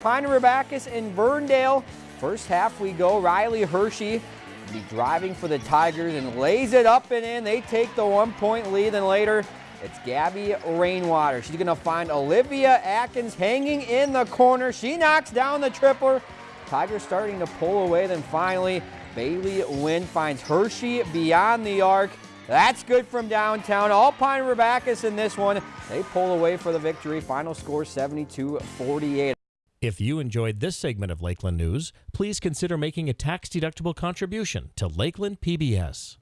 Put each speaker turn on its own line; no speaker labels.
Pine Backus in Verndale. First half we go. Riley Hershey be driving for the Tigers and lays it up and in. They take the one point lead. Then later it's Gabby Rainwater. She's going to find Olivia Atkins hanging in the corner. She knocks down the tripler. Tigers starting to pull away. Then finally Bailey Wynn finds Hershey beyond the arc. That's good from downtown. Alpine Pine in this one. They pull away for the victory. Final score 72-48.
If you enjoyed this segment of Lakeland News, please consider making a tax-deductible contribution to Lakeland PBS.